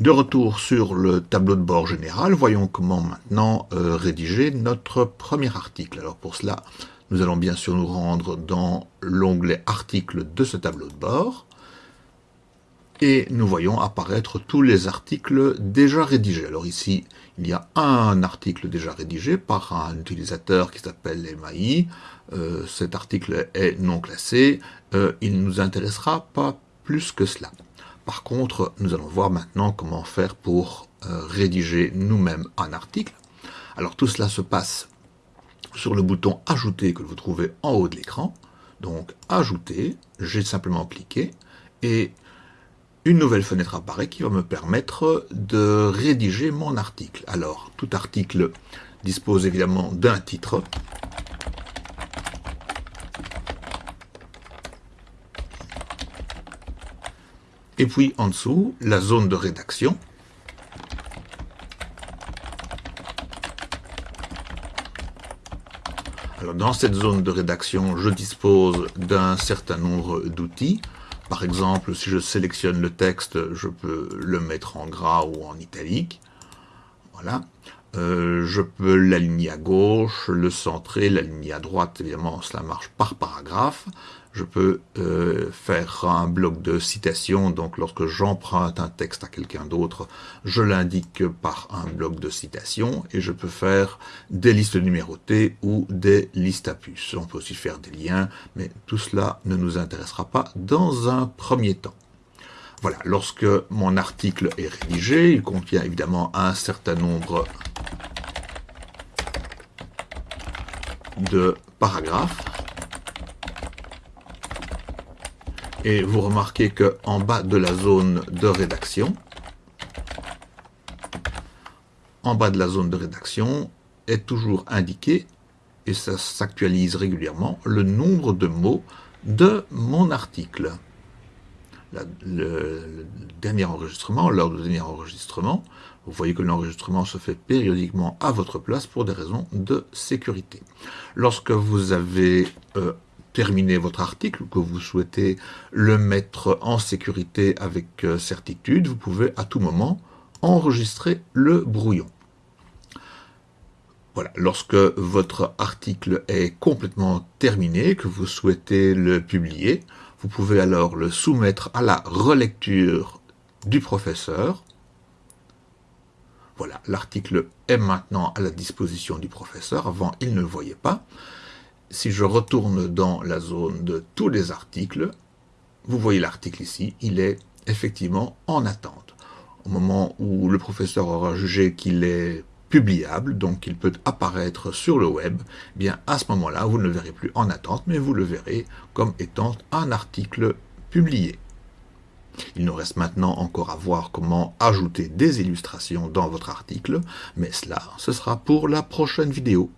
De retour sur le tableau de bord général, voyons comment maintenant euh, rédiger notre premier article. Alors pour cela, nous allons bien sûr nous rendre dans l'onglet articles de ce tableau de bord et nous voyons apparaître tous les articles déjà rédigés. Alors ici, il y a un article déjà rédigé par un utilisateur qui s'appelle MAI. Euh, cet article est non classé. Euh, il ne nous intéressera pas plus que cela. Par contre, nous allons voir maintenant comment faire pour euh, rédiger nous-mêmes un article. Alors tout cela se passe sur le bouton « Ajouter » que vous trouvez en haut de l'écran. Donc « Ajouter », j'ai simplement cliqué et une nouvelle fenêtre apparaît qui va me permettre de rédiger mon article. Alors, tout article dispose évidemment d'un titre. Et puis en dessous, la zone de rédaction. Alors dans cette zone de rédaction, je dispose d'un certain nombre d'outils. Par exemple, si je sélectionne le texte, je peux le mettre en gras ou en italique. Voilà. Euh, je peux l'aligner à gauche, le centrer, l'aligner à droite, évidemment cela marche par paragraphe. Je peux euh, faire un bloc de citation, donc lorsque j'emprunte un texte à quelqu'un d'autre, je l'indique par un bloc de citation, et je peux faire des listes numérotées ou des listes à puces. On peut aussi faire des liens, mais tout cela ne nous intéressera pas dans un premier temps. Voilà, lorsque mon article est rédigé, il contient évidemment un certain nombre de paragraphes. Et vous remarquez qu'en bas de la zone de rédaction, en bas de la zone de rédaction est toujours indiqué, et ça s'actualise régulièrement, le nombre de mots de mon article. le, dernier enregistrement, lors du dernier enregistrement, vous voyez que l'enregistrement se fait périodiquement à votre place pour des raisons de sécurité. Lorsque vous avez euh, terminé votre article, que vous souhaitez le mettre en sécurité avec euh, certitude, vous pouvez à tout moment enregistrer le brouillon. Voilà, lorsque votre article est complètement terminé, que vous souhaitez le publier, vous pouvez alors le soumettre à la relecture du professeur voilà, l'article est maintenant à la disposition du professeur. Avant, il ne le voyait pas. Si je retourne dans la zone de tous les articles, vous voyez l'article ici, il est effectivement en attente. Au moment où le professeur aura jugé qu'il est publiable, donc qu'il peut apparaître sur le web, eh bien à ce moment-là, vous ne le verrez plus en attente, mais vous le verrez comme étant un article publié. Il nous reste maintenant encore à voir comment ajouter des illustrations dans votre article, mais cela, ce sera pour la prochaine vidéo.